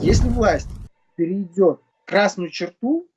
Если власть перейдет красную черту,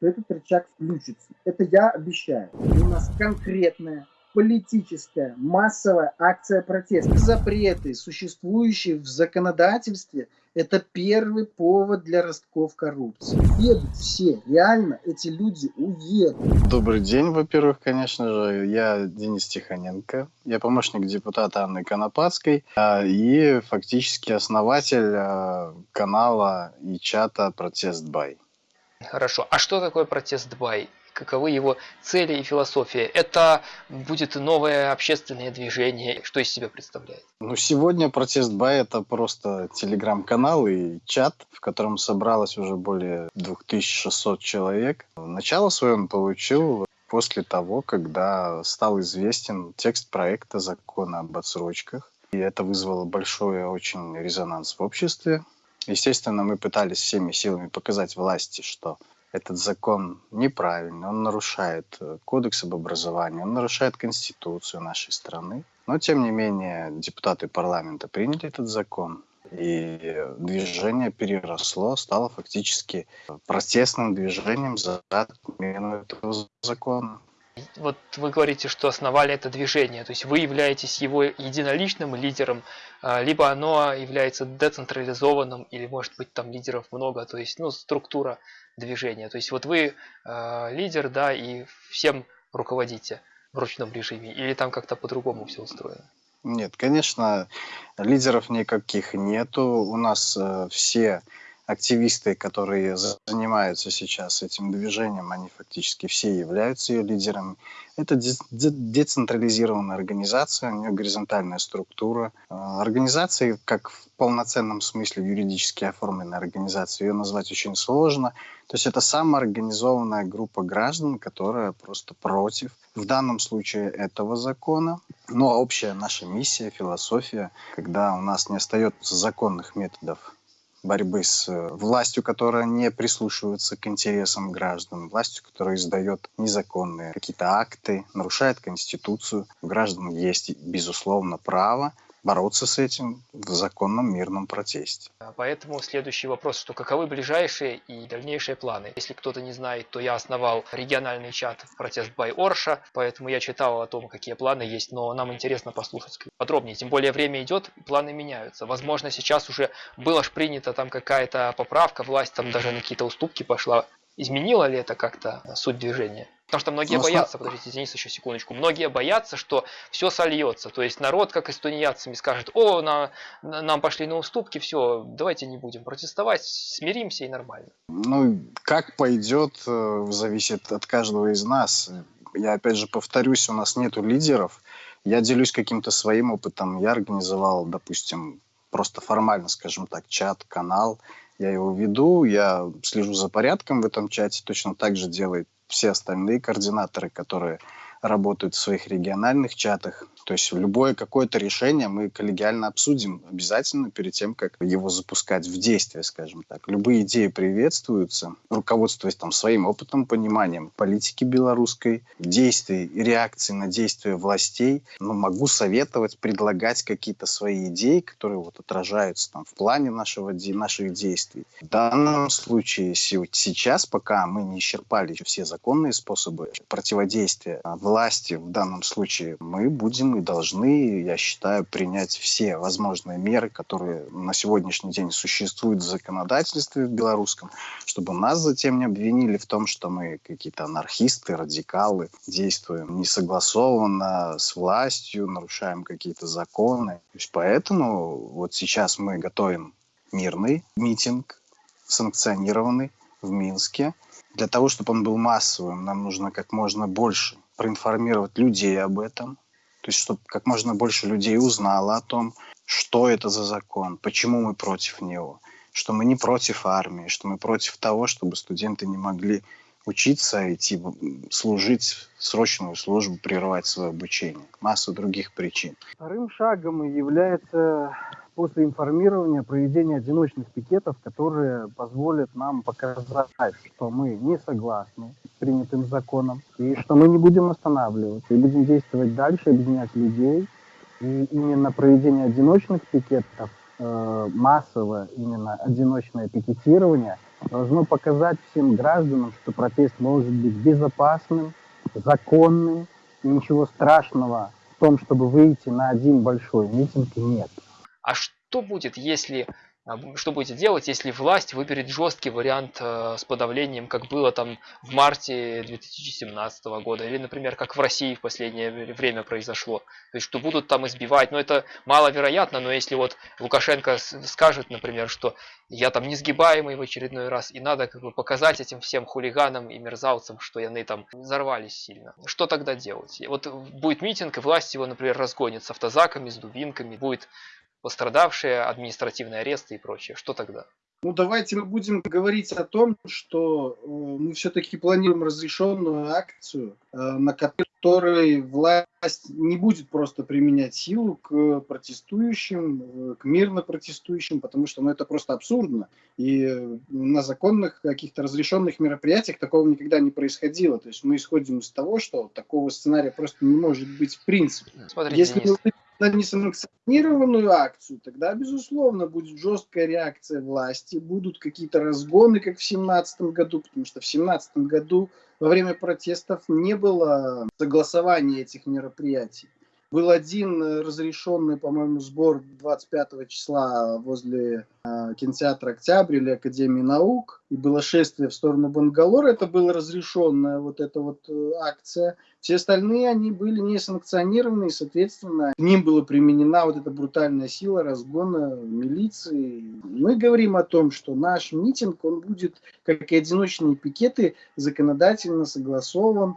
то этот рычаг включится. Это я обещаю. У нас конкретная политическая массовая акция протеста. Запреты, существующие в законодательстве, это первый повод для ростков коррупции. Едут все, реально эти люди уедут. Добрый день, во-первых, конечно же. Я Денис Тихоненко. Я помощник депутата Анны Конопадской а, и фактически основатель а, канала и чата «Протест Бай». Хорошо. А что такое протест Бай? Каковы его цели и философия. Это будет новое общественное движение. Что из себя представляет? Ну, сегодня протест Бай это просто телеграм-канал и чат, в котором собралось уже более 2600 человек. Начало свое он получил после того, когда стал известен текст проекта закона об отсрочках. И это вызвало большой очень резонанс в обществе. Естественно, мы пытались всеми силами показать власти, что этот закон неправильный, он нарушает э, кодекс об образовании, он нарушает конституцию нашей страны. Но, тем не менее, депутаты парламента приняли этот закон, и движение переросло, стало фактически протестным движением за отмену этого закона. Вот вы говорите, что основали это движение, то есть вы являетесь его единоличным лидером, а, либо оно является децентрализованным, или может быть там лидеров много, то есть ну, структура движения. То есть вот вы э, лидер, да, и всем руководите в ручном режиме, или там как-то по-другому все устроено? Нет, конечно, лидеров никаких нету. У нас э, все активисты, которые занимаются сейчас этим движением, они фактически все являются ее лидерами. Это децентрализированная организация, у нее горизонтальная структура. А, организации, как в полноценном смысле юридически оформленной организации, ее назвать очень сложно. То есть это самоорганизованная группа граждан, которая просто против, в данном случае, этого закона. Но общая наша миссия, философия, когда у нас не остается законных методов борьбы с э, властью, которая не прислушивается к интересам граждан, властью, которая издает незаконные какие-то акты, нарушает Конституцию. У граждан есть, безусловно, право бороться с этим в законном мирном протесте. А поэтому следующий вопрос, что каковы ближайшие и дальнейшие планы? Если кто-то не знает, то я основал региональный чат в протест Бай Орша, поэтому я читал о том, какие планы есть, но нам интересно послушать подробнее. Тем более время идет, планы меняются. Возможно, сейчас уже была ж принята там какая-то поправка, власть там даже на какие-то уступки пошла. Изменило ли это как-то суть движения? Потому что многие ну, боятся, подождите, Денис, еще секундочку, многие боятся, что все сольется. То есть народ, как и с тунеядцами, скажет, о, на, на, нам пошли на уступки, все, давайте не будем протестовать, смиримся и нормально. Ну, как пойдет, э, зависит от каждого из нас. Я опять же повторюсь, у нас нету лидеров. Я делюсь каким-то своим опытом. Я организовал, допустим, просто формально, скажем так, чат, канал. Я его веду, я слежу за порядком в этом чате. Точно так же делает все остальные координаторы, которые работают в своих региональных чатах. То есть любое какое-то решение мы коллегиально обсудим обязательно перед тем, как его запускать в действие, скажем так. Любые идеи приветствуются, руководствуясь там своим опытом, пониманием политики белорусской, действий и реакции на действия властей. Но могу советовать, предлагать какие-то свои идеи, которые вот отражаются там в плане нашего, наших действий. В данном случае сейчас, пока мы не исчерпали все законные способы противодействия власти в данном случае, мы будем и должны, я считаю, принять все возможные меры, которые на сегодняшний день существуют в законодательстве в белорусском, чтобы нас затем не обвинили в том, что мы какие-то анархисты, радикалы, действуем несогласованно с властью, нарушаем какие-то законы. То есть поэтому вот сейчас мы готовим мирный митинг, санкционированный в Минске. Для того, чтобы он был массовым, нам нужно как можно больше проинформировать людей об этом, то есть чтобы как можно больше людей узнало о том, что это за закон, почему мы против него, что мы не против армии, что мы против того, чтобы студенты не могли учиться, идти служить срочную службу, прерывать свое обучение. Массу других причин. Вторым шагом является после информирования проведение одиночных пикетов, которые позволят нам показать, что мы не согласны с принятым законом, и что мы не будем останавливаться, и будем действовать дальше, объединять людей. И именно проведение одиночных пикетов э, массовое именно одиночное пикетирование должно показать всем гражданам, что протест может быть безопасным, законным, и ничего страшного в том, чтобы выйти на один большой митинг, нет. А что будет, если а что будете делать, если власть выберет жесткий вариант э, с подавлением, как было там в марте 2017 года, или, например, как в России в последнее время произошло. То есть, что будут там избивать, но это маловероятно, но если вот Лукашенко скажет, например, что я там несгибаемый в очередной раз, и надо как бы показать этим всем хулиганам и мерзавцам, что яны там взорвались сильно. Что тогда делать? Вот будет митинг, и власть его, например, разгонит с автозаками, с дубинками, будет пострадавшие, административные аресты и прочее. Что тогда? Ну, давайте мы будем говорить о том, что э, мы все-таки планируем разрешенную акцию, э, на которой власть не будет просто применять силу к протестующим, э, к мирно протестующим, потому что ну, это просто абсурдно. И на законных каких-то разрешенных мероприятиях такого никогда не происходило. То есть мы исходим из того, что такого сценария просто не может быть в принципе. Смотрите, Если Денис. На несанкционированную акцию, тогда, безусловно, будет жесткая реакция власти, будут какие-то разгоны, как в 2017 году, потому что в 2017 году во время протестов не было согласования этих мероприятий. Был один разрешенный, по-моему, сбор 25 числа возле э, кинотеатра «Октябрь» или Академии наук, и было шествие в сторону Бангалора. Это была разрешенная вот эта вот э, акция. Все остальные, они были не санкционированы, и, соответственно, к ним была применена вот эта брутальная сила разгона милиции. Мы говорим о том, что наш митинг, он будет, как и одиночные пикеты, законодательно согласован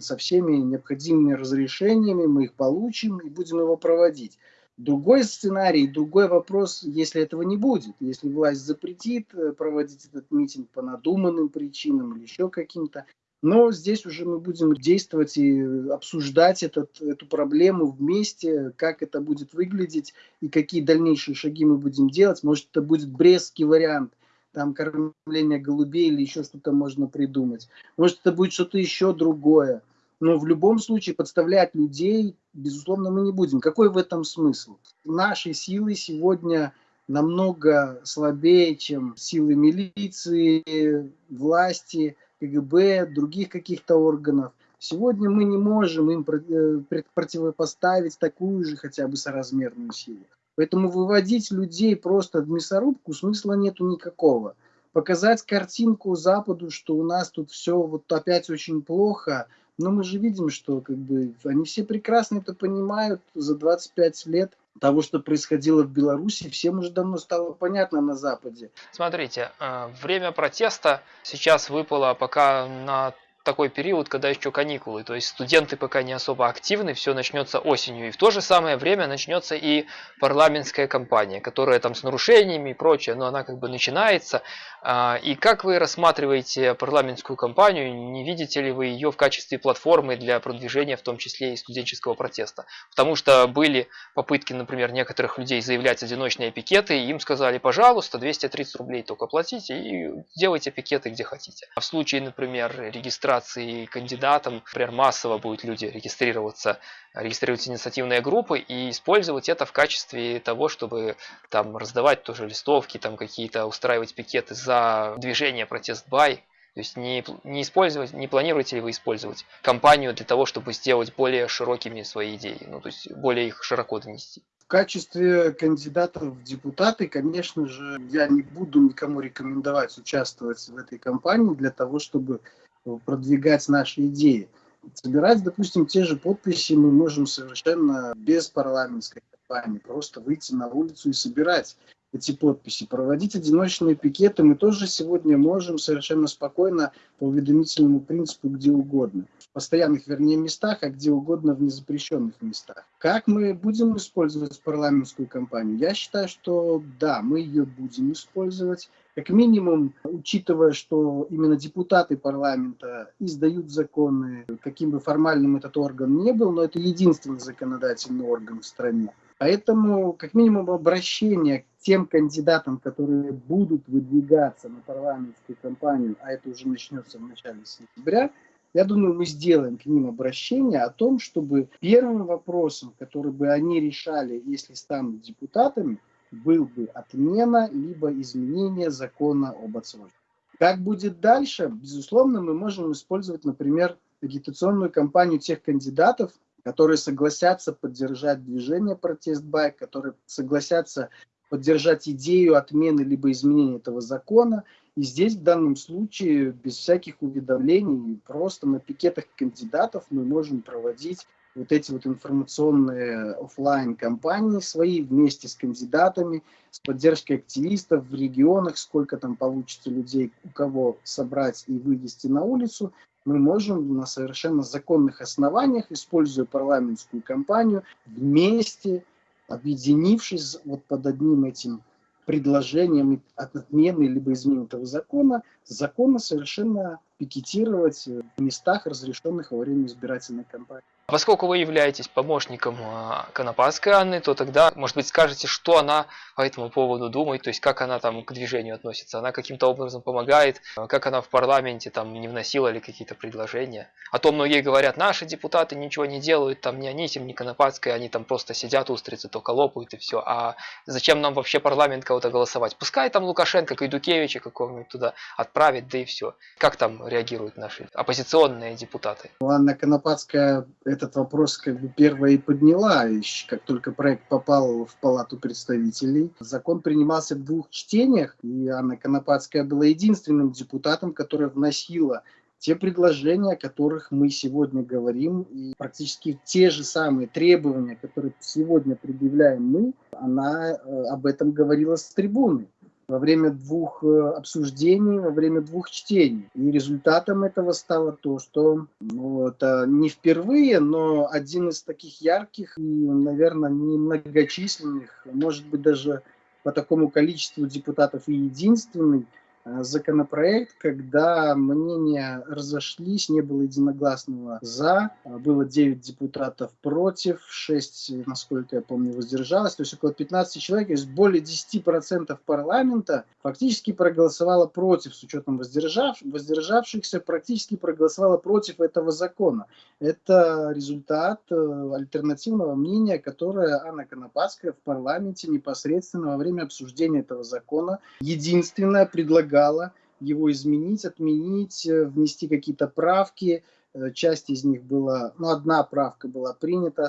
со всеми необходимыми разрешениями, мы их получим и будем его проводить. Другой сценарий, другой вопрос, если этого не будет, если власть запретит э, проводить этот митинг по надуманным причинам или еще каким-то, но здесь уже мы будем действовать и обсуждать этот, эту проблему вместе, как это будет выглядеть и какие дальнейшие шаги мы будем делать. Может, это будет брестский вариант, там кормление голубей или еще что-то можно придумать. Может, это будет что-то еще другое. Но в любом случае подставлять людей, безусловно, мы не будем. Какой в этом смысл? Наши силы сегодня намного слабее, чем силы милиции, власти, КГБ, других каких-то органов. Сегодня мы не можем им э, противопоставить такую же хотя бы соразмерную силу. Поэтому выводить людей просто в мясорубку смысла нету никакого. Показать картинку Западу, что у нас тут все вот опять очень плохо, но мы же видим, что как бы они все прекрасно это понимают за 25 лет того, что происходило в Беларуси, всем уже давно стало понятно на Западе. Смотрите, э, время протеста сейчас выпало пока на такой период, когда еще каникулы, то есть студенты пока не особо активны, все начнется осенью. И в то же самое время начнется и парламентская кампания, которая там с нарушениями и прочее, но она как бы начинается. А, и как вы рассматриваете парламентскую кампанию, не видите ли вы ее в качестве платформы для продвижения, в том числе и студенческого протеста? Потому что были попытки, например, некоторых людей заявлять одиночные пикеты, и им сказали, пожалуйста, 230 рублей только платите и делайте пикеты где хотите. А в случае, например, регистрации регистрации кандидатам, например, массово будут люди регистрироваться, регистрировать инициативные группы и использовать это в качестве того, чтобы там раздавать тоже листовки, там какие-то устраивать пикеты за движение протест бай. То есть не, не, использовать, не планируете ли вы использовать компанию для того, чтобы сделать более широкими свои идеи, ну то есть более их широко донести? В качестве кандидатов в депутаты, конечно же, я не буду никому рекомендовать участвовать в этой кампании для того, чтобы продвигать наши идеи. Собирать, допустим, те же подписи мы можем совершенно без парламентской кампании, просто выйти на улицу и собирать эти подписи. Проводить одиночные пикеты мы тоже сегодня можем совершенно спокойно по уведомительному принципу где угодно. В постоянных, вернее, местах, а где угодно в незапрещенных местах. Как мы будем использовать парламентскую кампанию? Я считаю, что да, мы ее будем использовать. Как минимум, учитывая, что именно депутаты парламента издают законы, каким бы формальным этот орган не был, но это единственный законодательный орган в стране. Поэтому, как минимум, обращение к тем кандидатам, которые будут выдвигаться на парламентскую кампанию, а это уже начнется в начале сентября, я думаю, мы сделаем к ним обращение о том, чтобы первым вопросом, который бы они решали, если станут депутатами, был бы отмена либо изменение закона об отсрочке. Как будет дальше? Безусловно, мы можем использовать, например, агитационную кампанию тех кандидатов, которые согласятся поддержать движение протест байк, которые согласятся поддержать идею отмены либо изменения этого закона. И здесь в данном случае без всяких уведомлений, просто на пикетах кандидатов мы можем проводить вот эти вот информационные офлайн кампании свои вместе с кандидатами, с поддержкой активистов в регионах, сколько там получится людей, у кого собрать и вывести на улицу, мы можем на совершенно законных основаниях, используя парламентскую кампанию, вместе, объединившись вот под одним этим предложением отмены либо изменения этого закона, законно совершенно пикетировать в местах, разрешенных во время избирательной кампании. Поскольку вы являетесь помощником а, Конопадской Анны, то тогда, может быть, скажете, что она по этому поводу думает, то есть как она там к движению относится, она каким-то образом помогает, а, как она в парламенте там не вносила ли какие-то предложения. А то многие говорят, наши депутаты ничего не делают, там ни Анисим, ни Конопадская, они там просто сидят, устрицы только лопают и все. А зачем нам вообще парламент кого-то голосовать? Пускай там Лукашенко, Кайдукевича какого-нибудь туда отправит, да и все. Как там реагируют наши оппозиционные депутаты? Анна Конопадская этот вопрос как бы первая и подняла, как только проект попал в Палату представителей. Закон принимался в двух чтениях, и Анна Конопадская была единственным депутатом, которая вносила те предложения, о которых мы сегодня говорим, и практически те же самые требования, которые сегодня предъявляем мы, она э, об этом говорила с трибуны во время двух э, обсуждений, во время двух чтений. И результатом этого стало то, что ну, это не впервые, но один из таких ярких и, наверное, немногочисленных, может быть, даже по такому количеству депутатов и единственный законопроект, когда мнения разошлись, не было единогласного «за», а было 9 депутатов против, 6, насколько я помню, воздержалось, то есть около 15 человек, то есть более 10% парламента фактически проголосовало против, с учетом воздержав, воздержавшихся, практически проголосовало против этого закона. Это результат э, альтернативного мнения, которое Анна Конопадская в парламенте непосредственно во время обсуждения этого закона единственное предлагала предлагала его изменить, отменить, э, внести какие-то правки. Э, часть из них была, ну, одна правка была принята,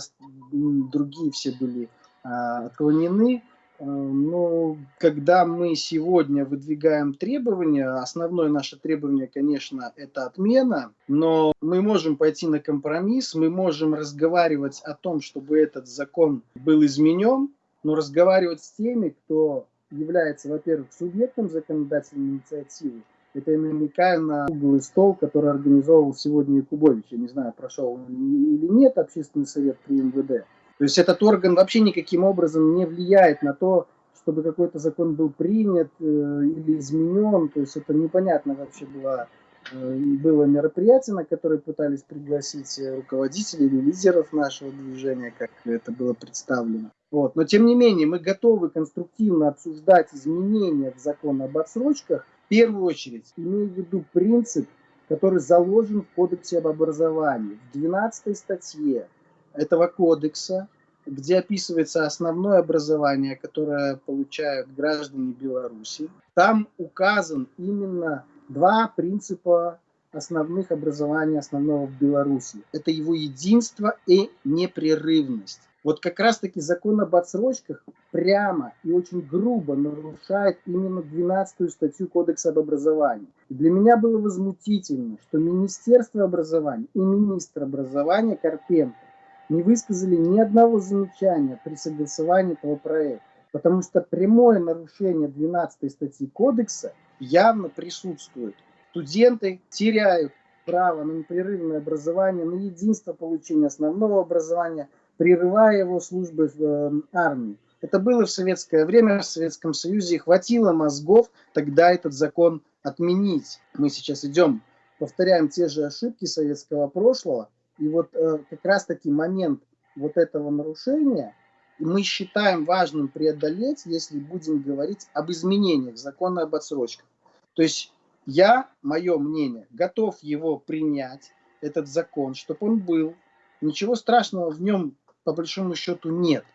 другие все были а, отклонены. Э, но когда мы сегодня выдвигаем требования, основное наше требование, конечно, это отмена, но мы можем пойти на компромисс, мы можем разговаривать о том, чтобы этот закон был изменен, но разговаривать с теми, кто является, во-первых, субъектом законодательной инициативы. Это я намекаю на круглый стол, который организовывал сегодня Якубович. Я не знаю, прошел он или нет общественный совет при МВД. То есть этот орган вообще никаким образом не влияет на то, чтобы какой-то закон был принят э, или изменен. То есть это непонятно вообще было, было мероприятие, на которое пытались пригласить руководителей или лидеров нашего движения, как это было представлено. Вот. Но тем не менее мы готовы конструктивно обсуждать изменения в закон об отсрочках, в первую очередь имея в виду принцип, который заложен в Кодексе об образовании. В 12 статье этого кодекса, где описывается основное образование, которое получают граждане Беларуси, там указан именно два принципа основных образования основного в Беларуси. Это его единство и непрерывность. Вот как раз-таки закон об отсрочках прямо и очень грубо нарушает именно 12 статью Кодекса об образовании. И для меня было возмутительно, что Министерство образования и министр образования Карпенко не высказали ни одного замечания при согласовании этого проекта. Потому что прямое нарушение 12 статьи Кодекса явно присутствует. Студенты теряют право на непрерывное образование, на единство получения основного образования – прерывая его службы в э, армии. Это было в советское время, в Советском Союзе, хватило мозгов тогда этот закон отменить. Мы сейчас идем, повторяем те же ошибки советского прошлого, и вот э, как раз-таки момент вот этого нарушения мы считаем важным преодолеть, если будем говорить об изменениях закона об отсрочках. То есть я, мое мнение, готов его принять, этот закон, чтобы он был. Ничего страшного в нем по большому счету нет.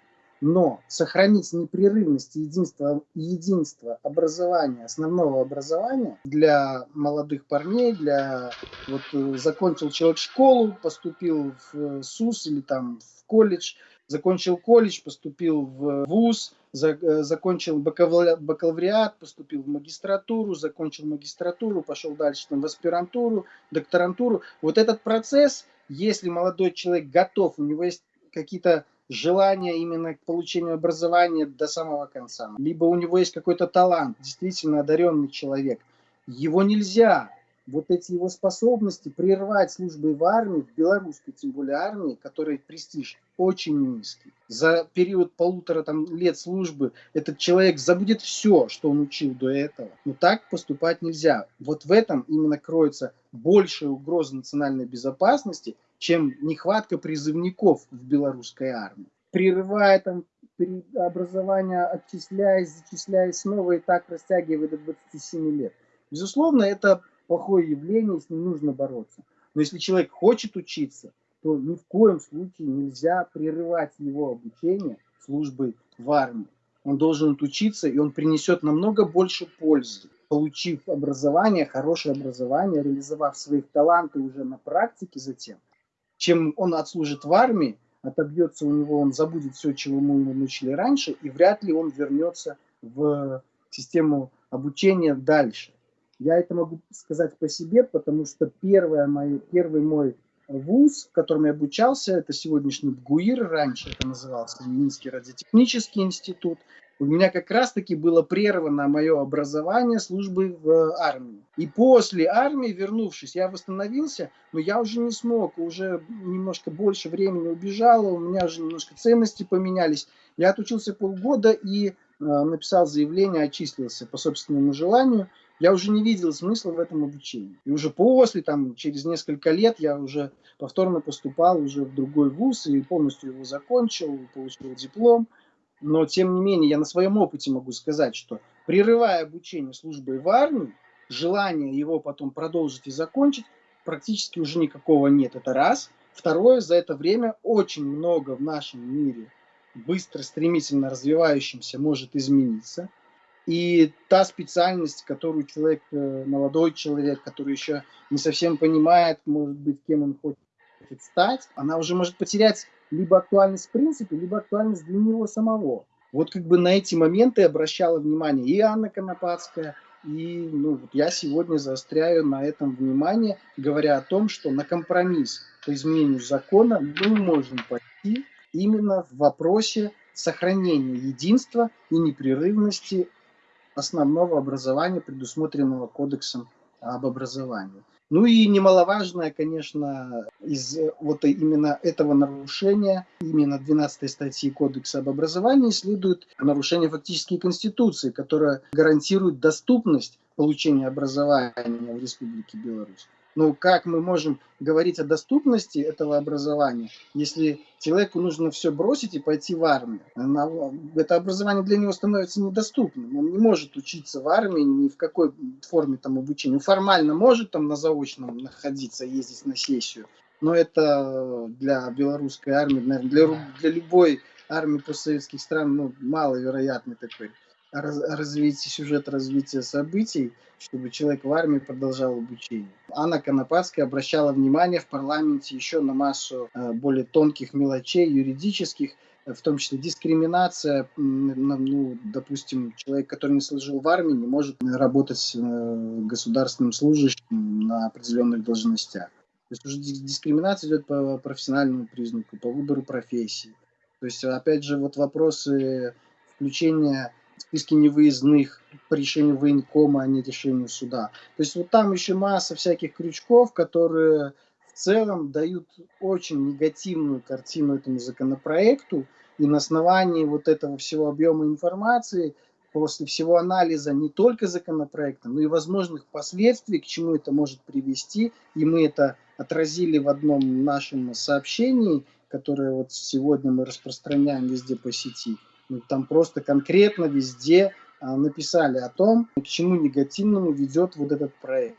но сохранить непрерывность и единство, образования, основного образования для молодых парней, для вот э, закончил человек школу, поступил в СУС или там в колледж, закончил колледж, поступил в ВУЗ, за, закончил бакалавриат, поступил в магистратуру, закончил магистратуру, пошел дальше там, в аспирантуру, докторантуру. Вот этот процесс, если молодой человек готов, у него есть какие-то желание именно к получению образования до самого конца. Либо у него есть какой-то талант, действительно одаренный человек. Его нельзя, вот эти его способности прервать службой в армии, в белорусской тем более армии, которой престиж очень низкий. За период полутора там, лет службы этот человек забудет все, что он учил до этого. Но так поступать нельзя. Вот в этом именно кроется большая угроза национальной безопасности, чем нехватка призывников в белорусской армии. Прерывая там образование, отчисляясь, зачисляясь снова и так растягивая до 27 лет. Безусловно, это плохое явление, с ним нужно бороться. Но если человек хочет учиться, то ни в коем случае нельзя прерывать его обучение службой в армии. Он должен учиться, и он принесет намного больше пользы, получив образование, хорошее образование, реализовав своих таланты уже на практике затем, чем он отслужит в армии, отобьется у него, он забудет все, чего мы ему научили раньше, и вряд ли он вернется в систему обучения дальше. Я это могу сказать по себе, потому что первое мое, первый мой вуз, в котором я обучался, это сегодняшний БГУИР, раньше это назывался Минский радиотехнический институт – у меня как раз-таки было прервано мое образование службы в армии. И после армии, вернувшись, я восстановился, но я уже не смог, уже немножко больше времени убежало, у меня уже немножко ценности поменялись. Я отучился полгода и э, написал заявление, отчислился по собственному желанию. Я уже не видел смысла в этом обучении. И уже после, там, через несколько лет я уже повторно поступал уже в другой вуз и полностью его закончил, получил диплом. Но, тем не менее, я на своем опыте могу сказать, что прерывая обучение службой в армии, желания его потом продолжить и закончить практически уже никакого нет. Это раз. Второе, за это время очень много в нашем мире быстро, стремительно развивающимся может измениться. И та специальность, которую человек, э, молодой человек, который еще не совсем понимает, может быть, кем он хочет стать, она уже может потерять либо актуальность в принципе, либо актуальность для него самого. Вот как бы на эти моменты обращала внимание и Анна Конопадская, и ну, вот я сегодня заостряю на этом внимание, говоря о том, что на компромисс по изменению закона мы можем пойти именно в вопросе сохранения единства и непрерывности основного образования, предусмотренного Кодексом об образовании. Ну и немаловажное, конечно, из вот именно этого нарушения, именно 12 статьи Кодекса об образовании следует нарушение фактически Конституции, которая гарантирует доступность получения образования в Республике Беларусь. Но как мы можем говорить о доступности этого образования, если человеку нужно все бросить и пойти в армию? Это образование для него становится недоступным. Он не может учиться в армии ни в какой форме там обучения. Формально может там на заочном находиться, ездить на сессию, но это для белорусской армии, наверное, для, для любой армии постсоветских стран ну, маловероятный такой развитие сюжет развития событий, чтобы человек в армии продолжал обучение. Анна Конопадская обращала внимание в парламенте еще на массу э, более тонких мелочей юридических, в том числе дискриминация, ну, допустим, человек, который не служил в армии, не может работать э, государственным служащим на определенных должностях. То есть уже дискриминация идет по профессиональному признаку, по выбору профессии. То есть, опять же, вот вопросы включения списке невыездных по решению военкома, а не решению суда. То есть вот там еще масса всяких крючков, которые в целом дают очень негативную картину этому законопроекту. И на основании вот этого всего объема информации, после всего анализа не только законопроекта, но и возможных последствий, к чему это может привести, и мы это отразили в одном нашем сообщении, которое вот сегодня мы распространяем везде по сети – там просто конкретно везде а, написали о том, к чему негативному ведет вот этот проект.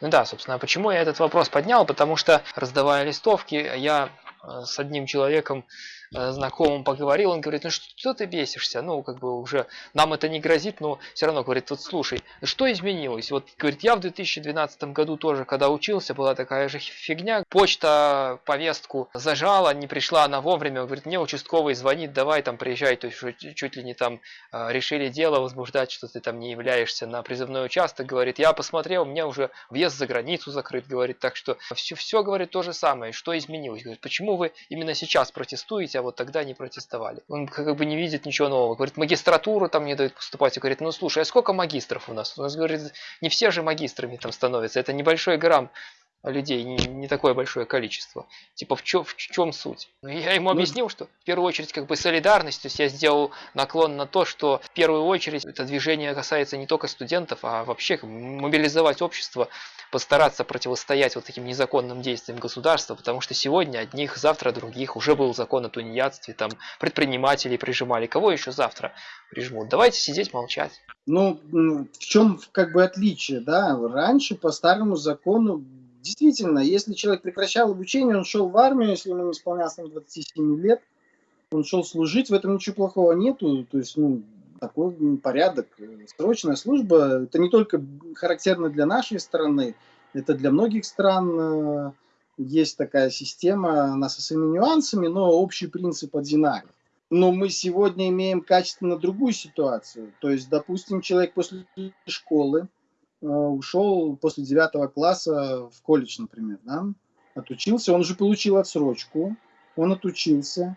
Ну да, собственно, почему я этот вопрос поднял? Потому что, раздавая листовки, я э, с одним человеком знакомым поговорил, он говорит, ну что ты бесишься, ну как бы уже нам это не грозит, но все равно говорит, вот слушай, что изменилось? Вот говорит, я в 2012 году тоже, когда учился, была такая же фигня, почта повестку зажала, не пришла она вовремя, говорит, мне участковый звонит, давай там приезжай, то есть чуть ли не там э, решили дело возбуждать, что ты там не являешься на призывной участок, говорит, я посмотрел, мне уже въезд за границу закрыт, говорит, так что все, все говорит то же самое, что изменилось, говорит, почему вы именно сейчас протестуете, а вот тогда не протестовали. Он как бы не видит ничего нового. Говорит, магистратуру там не дают поступать. И говорит, ну слушай, а сколько магистров у нас? У нас, говорит, не все же магистрами там становятся. Это небольшой грамм людей, не, не такое большое количество. Типа в, чё, в чем суть? Ну, я ему ну, объяснил, что в первую очередь как бы солидарность, то есть я сделал наклон на то, что в первую очередь это движение касается не только студентов, а вообще мобилизовать общество, постараться противостоять вот таким незаконным действиям государства, потому что сегодня одних, завтра других, уже был закон о тунеядстве, там предпринимателей прижимали, кого еще завтра прижмут? Давайте сидеть молчать. Ну, в чем как бы отличие, да? Раньше по старому закону действительно, если человек прекращал обучение, он шел в армию, если ему не исполнялось 27 лет, он шел служить, в этом ничего плохого нету, то есть, ну, такой порядок. Срочная служба, это не только характерно для нашей страны, это для многих стран э, есть такая система, она со своими нюансами, но общий принцип одинаков. Но мы сегодня имеем качественно другую ситуацию. То есть, допустим, человек после школы, Э, ушел после девятого класса в колледж, например, да, отучился, он уже получил отсрочку, он отучился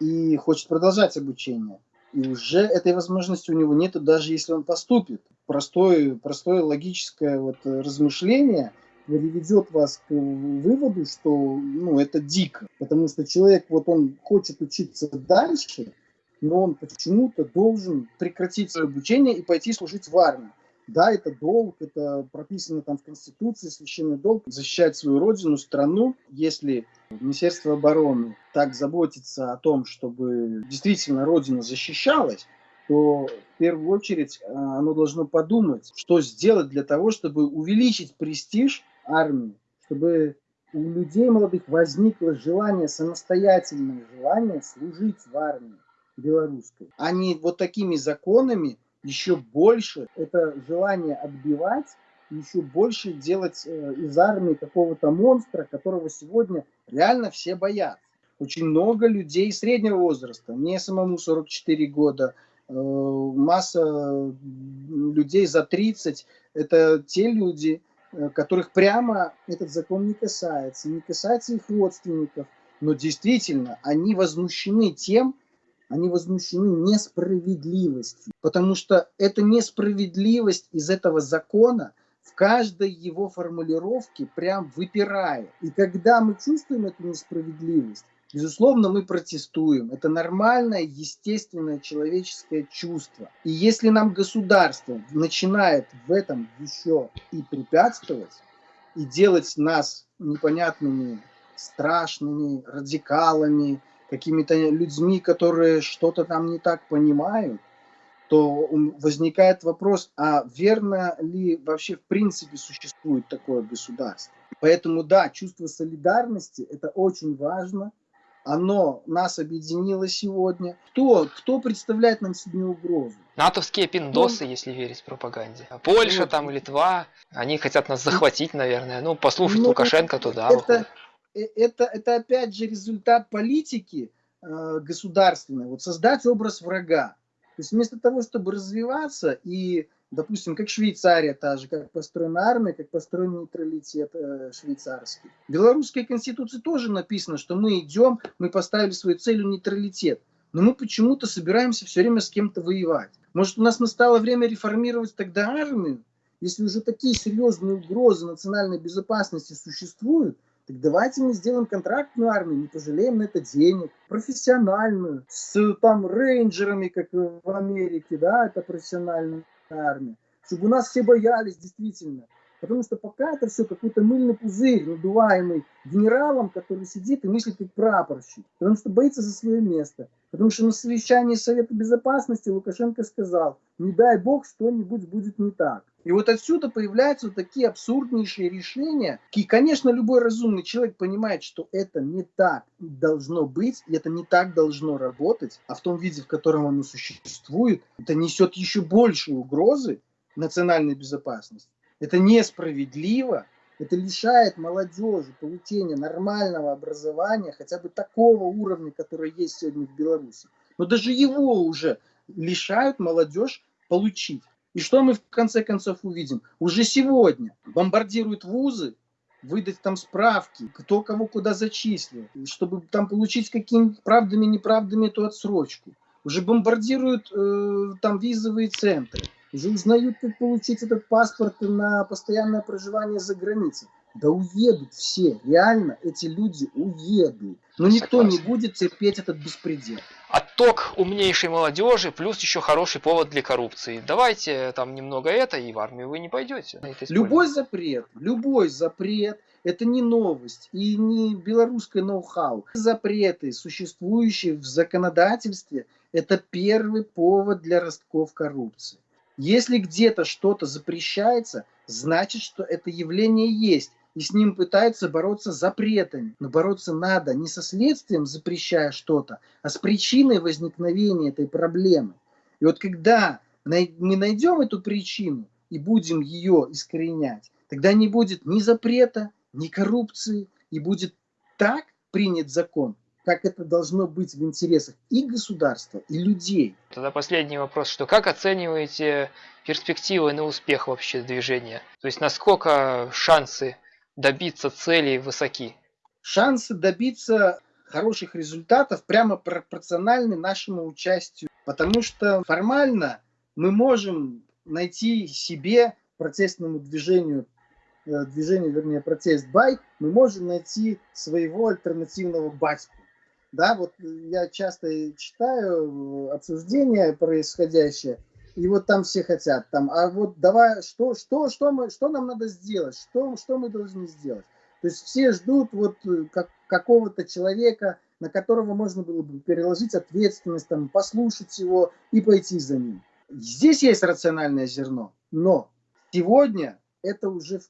и хочет продолжать обучение. И уже этой возможности у него нет, даже если он поступит. Простое, простое логическое вот размышление приведет вас к выводу, что ну, это дико. Потому что человек, вот он хочет учиться дальше, но он почему-то должен прекратить свое обучение и пойти служить в армию. Да, это долг, это прописано там в Конституции, священный долг, защищать свою родину, страну. Если Министерство обороны так заботится о том, чтобы действительно родина защищалась, то в первую очередь э, оно должно подумать, что сделать для того, чтобы увеличить престиж армии, чтобы у людей молодых возникло желание, самостоятельное желание служить в армии белорусской, а не вот такими законами, еще больше это желание отбивать, еще больше делать э, из армии какого-то монстра, которого сегодня реально все боятся. Очень много людей среднего возраста, мне самому 44 года, э, масса людей за 30, это те люди, э, которых прямо этот закон не касается, не касается их родственников, но действительно они возмущены тем, они возмущены несправедливостью, потому что эта несправедливость из этого закона в каждой его формулировке прям выпирает. И когда мы чувствуем эту несправедливость, Безусловно, мы протестуем. Это нормальное, естественное человеческое чувство. И если нам государство начинает в этом еще и препятствовать, и делать нас непонятными, страшными, радикалами, какими-то людьми, которые что-то там не так понимают, то возникает вопрос, а верно ли вообще в принципе существует такое государство? Поэтому да, чувство солидарности – это очень важно. Оно нас объединило сегодня. Кто, кто представляет нам сегодня угрозу? Натовские пиндосы, ну, если верить пропаганде. Польша вот. там, Литва, они хотят нас захватить, наверное. Ну, послушать ну, Лукашенко туда. Это, это, это опять же результат политики э, государственной, вот создать образ врага. То есть вместо того, чтобы развиваться и, допустим, как Швейцария та же, как построена армия, как построен нейтралитет э, швейцарский. В белорусской конституции тоже написано, что мы идем, мы поставили свою целью нейтралитет. Но мы почему-то собираемся все время с кем-то воевать. Может, у нас настало время реформировать тогда армию? Если уже такие серьезные угрозы национальной безопасности существуют, так давайте мы сделаем контрактную армию, не пожалеем на это денег, профессиональную, с там рейнджерами, как в Америке, да, это профессиональная армия. Чтобы у нас все боялись, действительно. Потому что пока это все какой-то мыльный пузырь, надуваемый генералом, который сидит и мыслит как прапорщик. Потому что боится за свое место. Потому что на совещании Совета Безопасности Лукашенко сказал, не дай бог, что-нибудь будет не так. И вот отсюда появляются вот такие абсурднейшие решения. И, конечно, любой разумный человек понимает, что это не так должно быть, и это не так должно работать, а в том виде, в котором оно существует, это несет еще большие угрозы национальной безопасности. Это несправедливо, это лишает молодежи получения нормального образования, хотя бы такого уровня, который есть сегодня в Беларуси. Но даже его уже лишают молодежь получить. И что мы в конце концов увидим? Уже сегодня бомбардируют вузы, выдать там справки, кто кого куда зачислил, чтобы там получить какими правдами, неправдами эту отсрочку. Уже бомбардируют э, там визовые центры, узнают, как получить этот паспорт на постоянное проживание за границей. Да уедут все, реально эти люди уедут. Но никто Согласен. не будет терпеть этот беспредел. Отток умнейшей молодежи, плюс еще хороший повод для коррупции. Давайте там немного это, и в армию вы не пойдете. Любой запрет, любой запрет, это не новость и не белорусское ноу-хау. Запреты, существующие в законодательстве, это первый повод для ростков коррупции. Если где-то что-то запрещается, значит, что это явление есть и с ним пытаются бороться запретами. Но бороться надо не со следствием, запрещая что-то, а с причиной возникновения этой проблемы. И вот когда мы найдем эту причину и будем ее искоренять, тогда не будет ни запрета, ни коррупции, и будет так принят закон, как это должно быть в интересах и государства, и людей. Тогда последний вопрос, что как оцениваете перспективы на успех вообще движения? То есть насколько шансы добиться целей высоки? Шансы добиться хороших результатов прямо пропорциональны нашему участию, потому что формально мы можем найти себе протестному движению, э, движению, вернее, протест бай, мы можем найти своего альтернативного батьку. Да, вот я часто читаю обсуждения происходящее, и вот там все хотят, там, а вот давай, что, что, что, мы, что нам надо сделать, что, что мы должны сделать. То есть все ждут вот э, как, какого-то человека, на которого можно было бы переложить ответственность, там, послушать его и пойти за ним. Здесь есть рациональное зерно, но сегодня это уже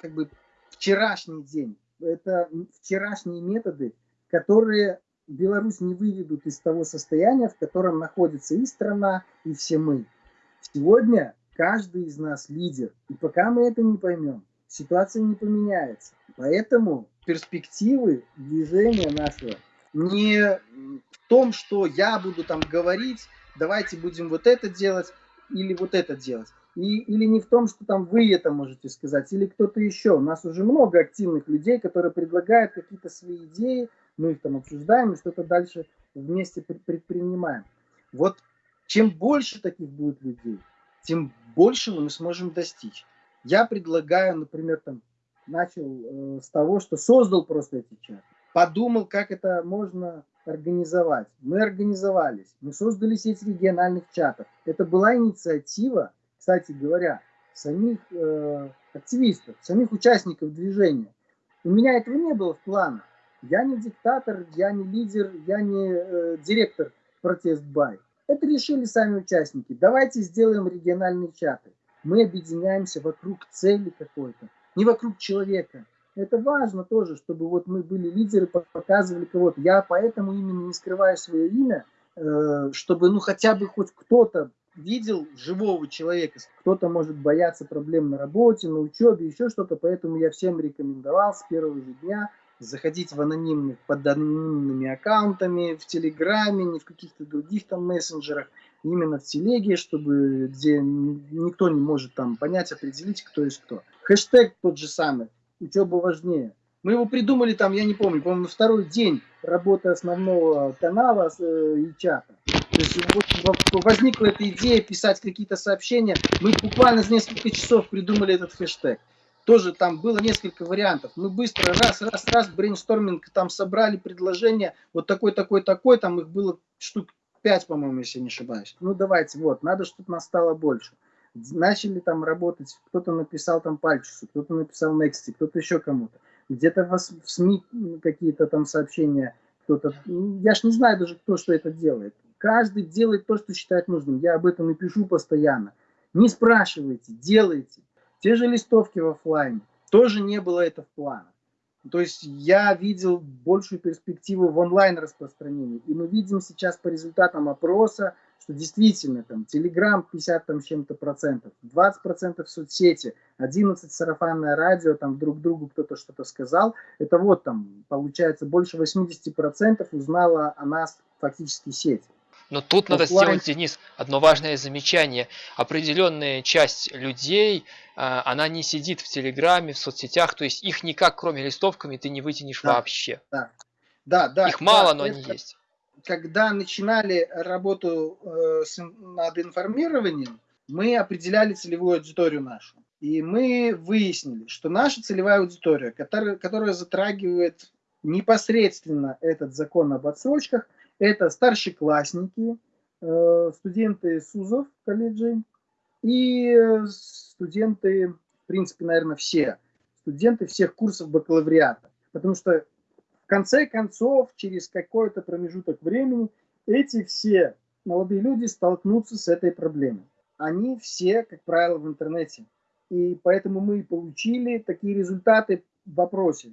как бы вчерашний день, это вчерашние методы, которые Беларусь не выведут из того состояния, в котором находится и страна, и все мы. Сегодня каждый из нас лидер. И пока мы это не поймем, ситуация не поменяется. Поэтому перспективы движения нашего не в том, что я буду там говорить, давайте будем вот это делать или вот это делать. И, или не в том, что там вы это можете сказать, или кто-то еще. У нас уже много активных людей, которые предлагают какие-то свои идеи, мы их там обсуждаем и что-то дальше вместе предпринимаем. Вот чем больше таких будет людей, тем большего мы сможем достичь. Я предлагаю, например, там, начал э, с того, что создал просто эти чаты. Подумал, как это можно организовать. Мы организовались, мы создали сеть региональных чатов. Это была инициатива, кстати говоря, самих э, активистов, самих участников движения. У меня этого не было в планах. Я не диктатор, я не лидер, я не э, директор протест бай. Это решили сами участники. Давайте сделаем региональные чаты. Мы объединяемся вокруг цели какой-то, не вокруг человека. Это важно тоже, чтобы вот мы были лидеры, показывали кого-то. Я поэтому именно не скрываю свое имя, э, чтобы ну хотя бы хоть кто-то видел живого человека. Кто-то может бояться проблем на работе, на учебе, еще что-то. Поэтому я всем рекомендовал с первого же дня заходить в анонимных, под анонимными аккаунтами, в Телеграме, не в каких-то других там мессенджерах, именно в Телеге, чтобы, где никто не может там понять, определить, кто есть кто. Хэштег тот же самый, учеба важнее. Мы его придумали там, я не помню, по-моему, на второй день работы основного канала э, и чата. То есть возникла эта идея писать какие-то сообщения. Мы буквально за несколько часов придумали этот хэштег тоже там было несколько вариантов. Мы быстро раз, раз, раз, брейнсторминг, там собрали предложения, вот такой, такой, такой, там их было штук 5, по-моему, если не ошибаюсь. Ну давайте, вот, надо, чтобы нас стало больше. начали там работать, кто-то написал там Пальчусу, кто-то написал Nexty, кто-то еще кому-то. Где-то в, СМИ какие-то там сообщения, кто-то, я ж не знаю даже, кто что это делает. Каждый делает то, что считает нужным. Я об этом и пишу постоянно. Не спрашивайте, делайте. Те же листовки в офлайне. Тоже не было это в планах. То есть я видел большую перспективу в онлайн распространении. И мы видим сейчас по результатам опроса, что действительно там Telegram 50 там чем-то процентов, 20 процентов соцсети, 11 сарафанное радио, там друг другу кто-то что-то сказал. Это вот там получается больше 80 процентов узнала о нас фактически сеть. Но тут надо сделать, Денис, одно важное замечание. Определенная часть людей, а, она не сидит в Телеграме, в соцсетях, то есть их никак, кроме листовками, ты не вытянешь да, вообще. Да, да, да. Их мало, да, но они есть. Когда начинали работу э, с, над информированием, мы определяли целевую аудиторию нашу. И мы выяснили, что наша целевая аудитория, которая, которая затрагивает непосредственно этот закон об отсрочках, это старшеклассники, э, студенты СУЗов, колледжей и студенты, в принципе, наверное, все студенты всех курсов бакалавриата. Потому что в конце концов, через какой-то промежуток времени, эти все молодые люди столкнутся с этой проблемой. Они все, как правило, в интернете. И поэтому мы получили такие результаты в вопросе.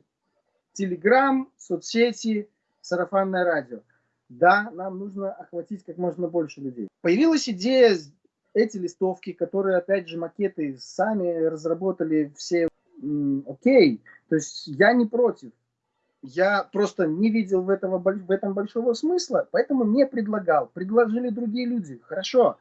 Телеграм, соцсети, сарафанное радио да, нам нужно охватить как можно больше людей. Появилась идея, эти листовки, которые, опять же, макеты сами разработали все, окей, то есть я не против. Я просто не видел в, этого, в этом большого смысла, поэтому не предлагал. Предложили другие люди. Хорошо,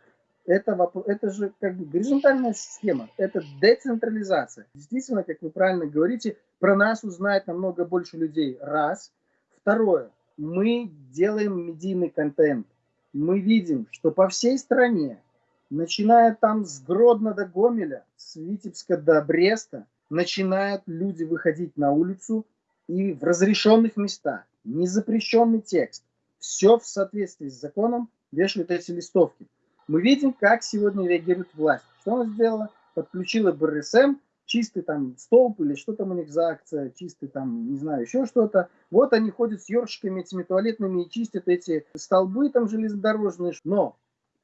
это, это же как бы горизонтальная система, это децентрализация. Действительно, как вы правильно говорите, про нас узнает намного больше людей. Раз. Второе, мы делаем медийный контент. Мы видим, что по всей стране, начиная там с Гродно до Гомеля, с Витебска до Бреста, начинают люди выходить на улицу и в разрешенных местах, незапрещенный текст, все в соответствии с законом вешают эти листовки. Мы видим, как сегодня реагирует власть. Что она сделала? Подключила БРСМ, чистый там столб или что там у них за акция, чистый там, не знаю, еще что-то. Вот они ходят с ёршиками этими туалетными и чистят эти столбы там железнодорожные. Но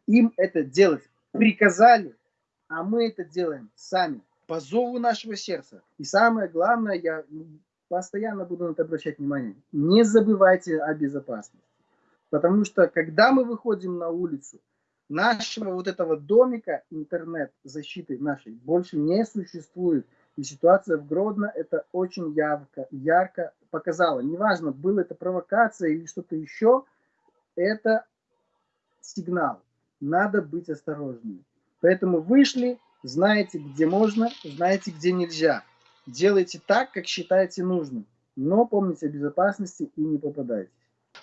им это делать приказали, а мы это делаем сами, по зову нашего сердца. И самое главное, я постоянно буду на это обращать внимание, не забывайте о безопасности. Потому что, когда мы выходим на улицу, нашего вот этого домика интернет-защиты нашей больше не существует. И ситуация в Гродно это очень ярко, ярко показала. Неважно, было это провокация или что-то еще, это сигнал. Надо быть осторожными. Поэтому вышли, знаете, где можно, знаете, где нельзя. Делайте так, как считаете нужным. Но помните о безопасности и не попадайте.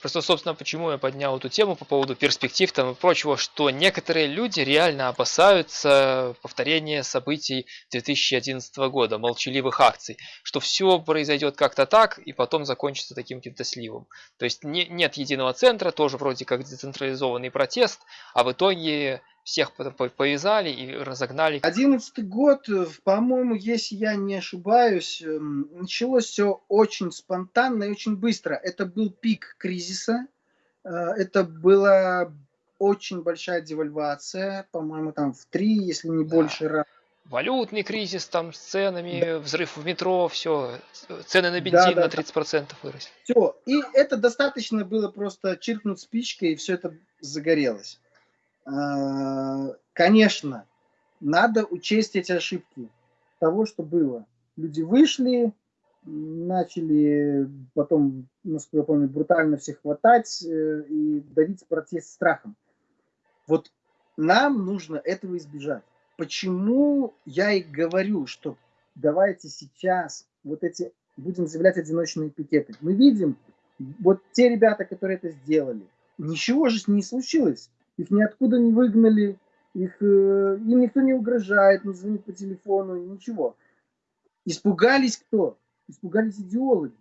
Просто, собственно, почему я поднял эту тему по поводу перспектив там и прочего, что некоторые люди реально опасаются повторения событий 2011 года, молчаливых акций, что все произойдет как-то так и потом закончится таким каким-то сливом. То есть не, нет единого центра, тоже вроде как децентрализованный протест, а в итоге всех повязали и разогнали. Одиннадцатый год, э, по-моему, если я не ошибаюсь, эм, началось все очень спонтанно и очень быстро. Это был пик кризиса, э, это была очень большая девальвация, по-моему, там в три, если не да. больше раз. Валютный кризис там с ценами, да. взрыв в метро, все, цены на бензин да, да, на 30% выросли. Все, и это достаточно было просто чиркнуть спичкой, и все это загорелось. А, конечно, надо учесть эти ошибки того, что было. Люди вышли, начали потом, насколько я помню, брутально всех хватать э, и давить протест страхом. Вот нам нужно этого избежать. Почему я и говорю, что давайте сейчас вот эти будем заявлять одиночные пикеты. Мы видим, вот те ребята, которые это сделали, ничего же не случилось их ниоткуда не выгнали, их, э, им никто не угрожает, не звонит по телефону, ничего. Испугались кто? Испугались идеологи.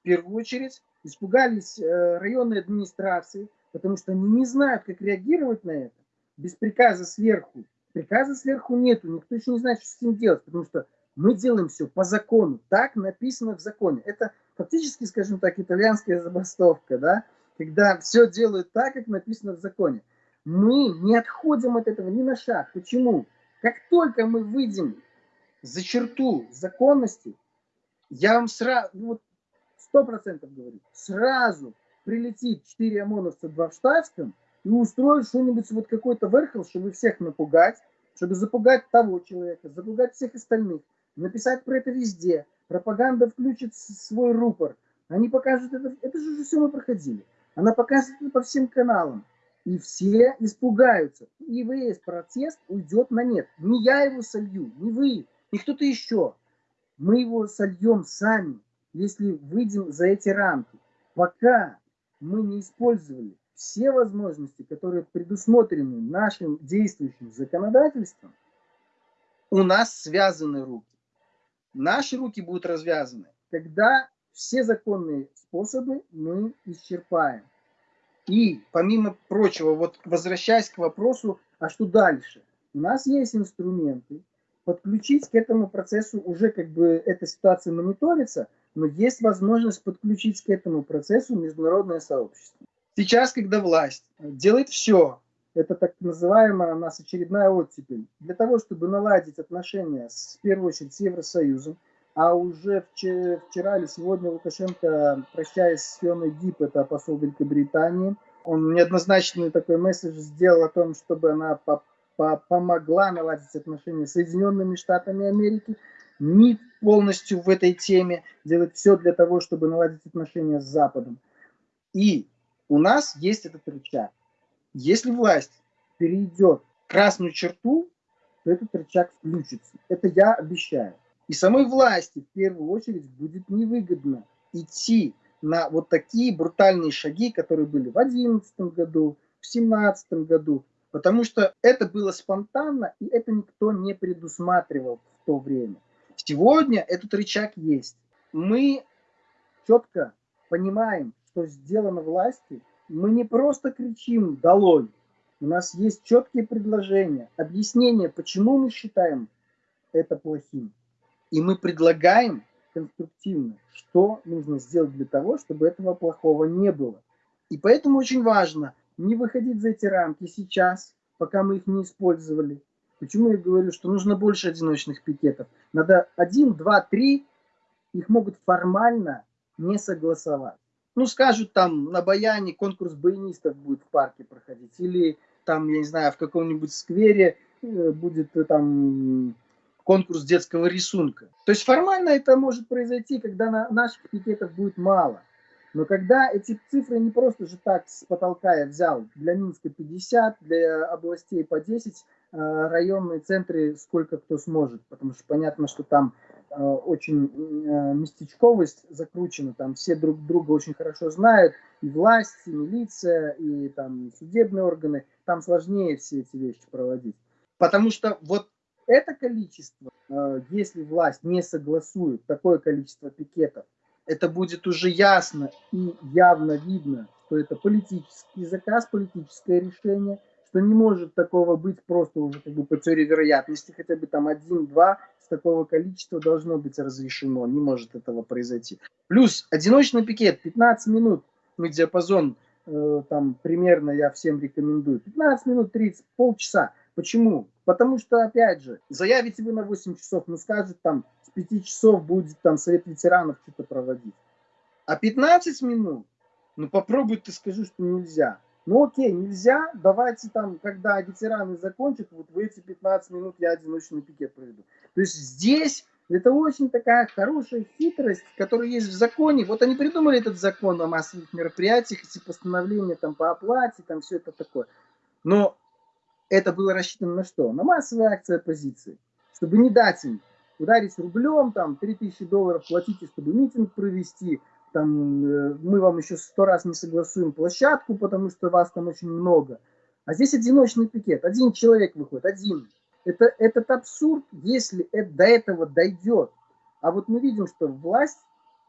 В первую очередь испугались э, районные администрации, потому что они не знают, как реагировать на это. Без приказа сверху Приказа сверху нету, никто еще не знает, что с этим делать, потому что мы делаем все по закону, так написано в законе. Это фактически, скажем так, итальянская забастовка, да, когда все делают так, как написано в законе. Мы не отходим от этого ни на шаг. Почему? Как только мы выйдем за черту законности, я вам сразу, ну вот сто процентов говорю, сразу прилетит 4 ОМОНовца, 2 в штатском, и устроит что-нибудь, вот какой-то верхол, чтобы всех напугать, чтобы запугать того человека, запугать всех остальных, написать про это везде. Пропаганда включит свой рупор. Они покажут это. Это же уже все мы проходили. Она покажет это по всем каналам. И все испугаются. И весь протест уйдет на нет. Не я его солью, не вы, не кто-то еще. Мы его сольем сами, если выйдем за эти рамки. Пока мы не использовали все возможности, которые предусмотрены нашим действующим законодательством, у нас связаны руки. Наши руки будут развязаны, когда все законные способы мы исчерпаем. И, помимо прочего, вот возвращаясь к вопросу, а что дальше? У нас есть инструменты, подключить к этому процессу уже как бы эта ситуация мониторится, но есть возможность подключить к этому процессу международное сообщество. Сейчас, когда власть делает все, это так называемая у нас очередная оттепель, для того, чтобы наладить отношения с, в первую очередь с Евросоюзом, а уже вчера или сегодня Лукашенко, прощаясь с Фионой Дип, это посол Великобритании, он неоднозначный такой месседж сделал о том, чтобы она по по помогла наладить отношения с Соединенными Штатами Америки. МИД полностью в этой теме делает все для того, чтобы наладить отношения с Западом. И у нас есть этот рычаг. Если власть перейдет красную черту, то этот рычаг включится. Это я обещаю. И самой власти в первую очередь будет невыгодно идти на вот такие брутальные шаги, которые были в 2011 году, в 2017 году, потому что это было спонтанно, и это никто не предусматривал в то время. Сегодня этот рычаг есть. Мы четко понимаем, что сделано власти. Мы не просто кричим «долой», у нас есть четкие предложения, объяснения, почему мы считаем это плохим. И мы предлагаем конструктивно, что нужно сделать для того, чтобы этого плохого не было. И поэтому очень важно не выходить за эти рамки сейчас, пока мы их не использовали. Почему я говорю, что нужно больше одиночных пикетов? Надо один, два, три, их могут формально не согласовать. Ну, скажут там на Баяне конкурс баянистов будет в парке проходить, или там, я не знаю, в каком-нибудь сквере э, будет э, там конкурс детского рисунка. То есть формально это может произойти, когда на наших пикетов будет мало. Но когда эти цифры не просто же так с потолка я взял, для Минска 50, для областей по 10, э, районные центры сколько кто сможет, потому что понятно, что там э, очень э, местечковость закручена, там все друг друга очень хорошо знают, и власть, и милиция, и там судебные органы, там сложнее все эти вещи проводить. Потому что вот это количество, если власть не согласует такое количество пикетов, это будет уже ясно и явно видно, что это политический заказ, политическое решение, что не может такого быть просто уже как бы по теории вероятности, хотя бы там один-два с такого количества должно быть разрешено, не может этого произойти. Плюс одиночный пикет, 15 минут, мы диапазон э, там примерно я всем рекомендую, 15 минут 30, полчаса. Почему? Потому что, опять же, заявите вы на 8 часов, ну скажет там, с 5 часов будет там совет ветеранов что-то проводить. А 15 минут, ну попробуй ты скажи, что нельзя. Ну окей, нельзя, давайте там, когда ветераны закончат, вот в эти 15 минут я одиночный пикет проведу. То есть здесь это очень такая хорошая хитрость, которая есть в законе. Вот они придумали этот закон о массовых мероприятиях, эти постановления там по оплате, там все это такое. Но это было рассчитано на что? На массовые акции оппозиции. Чтобы не дать им ударить рублем, там, 3000 долларов платите, чтобы митинг провести, там, э, мы вам еще сто раз не согласуем площадку, потому что вас там очень много. А здесь одиночный пикет, один человек выходит, один. Это, этот абсурд, если это, до этого дойдет. А вот мы видим, что власть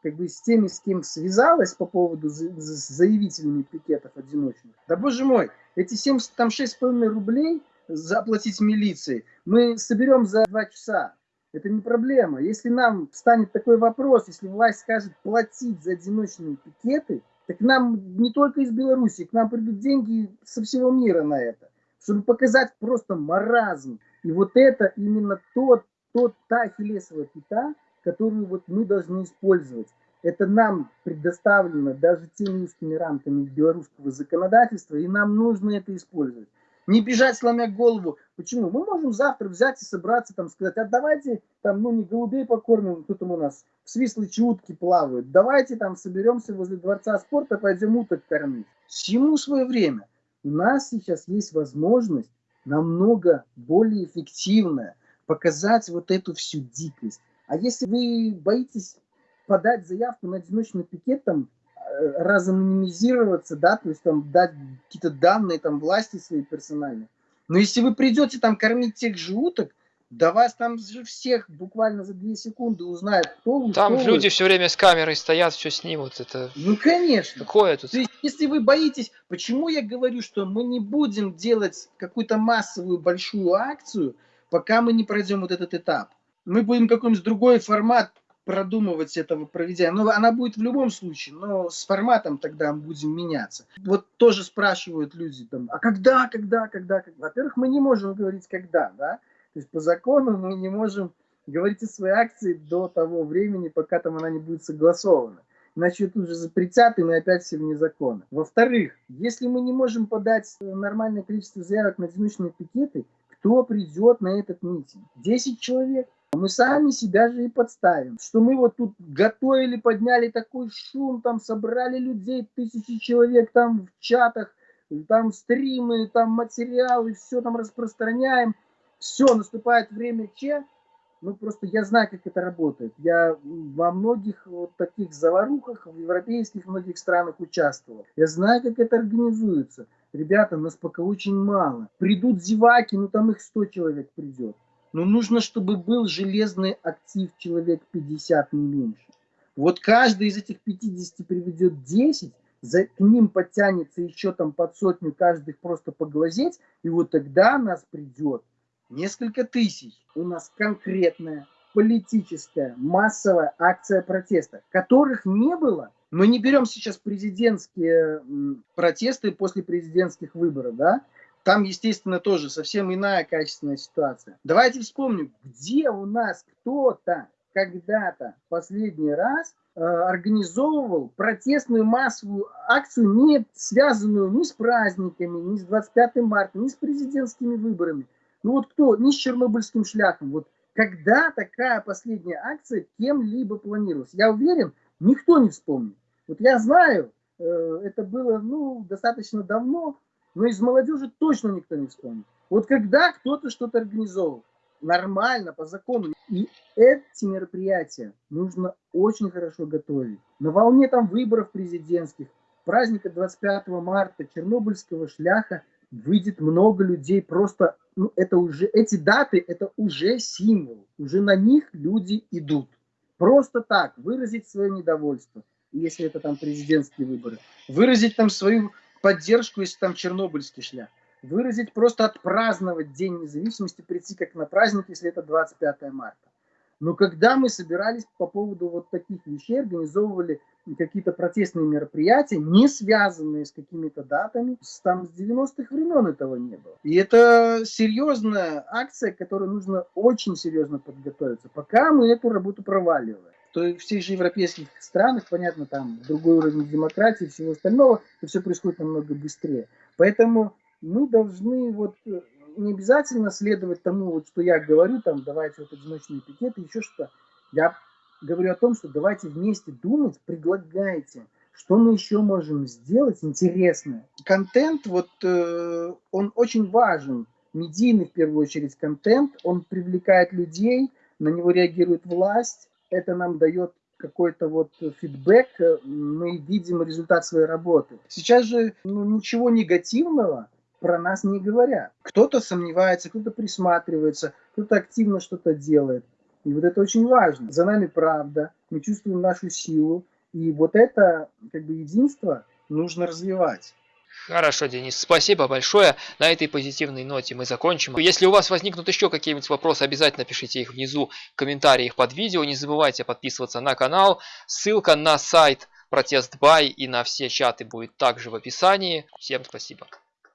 как бы с теми, с кем связалась по поводу заявителями пикетов одиночных. Да боже мой, эти 70, там 6,5 рублей заплатить милиции. Мы соберем за два часа. Это не проблема. Если нам станет такой вопрос, если власть скажет платить за одиночные пикеты, так нам не только из Беларуси, к нам придут деньги со всего мира на это, чтобы показать просто маразм. И вот это именно тот, тот та ахиллесова пята, которую вот мы должны использовать. Это нам предоставлено даже теми узкими рамками белорусского законодательства, и нам нужно это использовать. Не бежать, сломя голову. Почему? Мы можем завтра взять и собраться, там, сказать, а давайте, там, ну, не голубей покормим, кто там у нас в свислочи утки плавают. Давайте там соберемся возле Дворца спорта, пойдем уток кормить. Всему свое время. У нас сейчас есть возможность намного более эффективно показать вот эту всю дикость. А если вы боитесь подать заявку на одиночный пикет, там, э, разанонимизироваться, да, то есть там дать какие-то данные там власти свои персональные. Но если вы придете там кормить тех же уток, да вас там же всех буквально за две секунды узнают, кто вы, Там что люди вы. все время с камерой стоят, все снимут. Это Ну, конечно. какое тут? То есть, если вы боитесь, почему я говорю, что мы не будем делать какую-то массовую большую акцию, пока мы не пройдем вот этот этап. Мы будем какой-нибудь другой формат продумывать этого проведения. Но она будет в любом случае, но с форматом тогда мы будем меняться. Вот тоже спрашивают люди там, а когда, когда, когда? когда? Во-первых, мы не можем говорить когда, да? То есть по закону мы не можем говорить о своей акции до того времени, пока там она не будет согласована. Иначе тут же запретят, и мы опять все вне закона. Во-вторых, если мы не можем подать нормальное количество заявок на одиночные пикеты, кто придет на этот митинг? 10 человек. Мы сами себя же и подставим. Что мы вот тут готовили, подняли такой шум, там собрали людей, тысячи человек там в чатах, там стримы, там материалы, все там распространяем. Все, наступает время Че. Ну, просто я знаю, как это работает. Я во многих вот таких заварухах в европейских многих странах участвовал. Я знаю, как это организуется. Ребята, нас пока очень мало. Придут зеваки, ну там их 100 человек придет. Но нужно, чтобы был железный актив человек 50, не меньше. Вот каждый из этих 50 приведет 10, за, к ним подтянется еще там под сотню каждых просто поглазеть, и вот тогда нас придет несколько тысяч. У нас конкретная политическая массовая акция протеста, которых не было. Мы не берем сейчас президентские протесты после президентских выборов, да? Там, естественно, тоже совсем иная качественная ситуация. Давайте вспомним, где у нас кто-то когда-то последний раз э, организовывал протестную массовую акцию, не связанную ни с праздниками, ни с 25 марта, ни с президентскими выборами. Ну вот кто, ни с чернобыльским шляхом. Вот когда такая последняя акция кем-либо планировалась? Я уверен, никто не вспомнит. Вот я знаю, э, это было ну, достаточно давно, но из молодежи точно никто не вспомнит. Вот когда кто-то что-то организовал, нормально, по закону. И эти мероприятия нужно очень хорошо готовить. На волне там выборов президентских, праздника 25 марта, Чернобыльского шляха выйдет много людей. Просто ну, это уже, эти даты, это уже символ. Уже на них люди идут. Просто так, выразить свое недовольство, если это там президентские выборы. Выразить там свою поддержку, если там чернобыльский шлях. Выразить просто отпраздновать День независимости, прийти как на праздник, если это 25 марта. Но когда мы собирались по поводу вот таких вещей, организовывали какие-то протестные мероприятия, не связанные с какими-то датами, там с 90-х времен этого не было. И это серьезная акция, к которой нужно очень серьезно подготовиться. Пока мы эту работу проваливаем то в всех же европейских странах, понятно, там другой уровень демократии и всего остального, то все происходит намного быстрее. Поэтому мы должны вот э, не обязательно следовать тому, вот, что я говорю, там, давайте вот одиночные пикеты, еще что-то. Я говорю о том, что давайте вместе думать, предлагайте, что мы еще можем сделать интересное. Контент, вот, э, он очень важен, медийный в первую очередь контент, он привлекает людей, на него реагирует власть, это нам дает какой-то вот фидбэк, мы видим результат своей работы. Сейчас же ну, ничего негативного про нас не говорят. Кто-то сомневается, кто-то присматривается, кто-то активно что-то делает. И вот это очень важно. За нами правда, мы чувствуем нашу силу. И вот это как бы единство нужно развивать. Хорошо, Денис, спасибо большое. На этой позитивной ноте мы закончим. Если у вас возникнут еще какие-нибудь вопросы, обязательно пишите их внизу в комментариях под видео. Не забывайте подписываться на канал. Ссылка на сайт Протест Бай и на все чаты будет также в описании. Всем спасибо.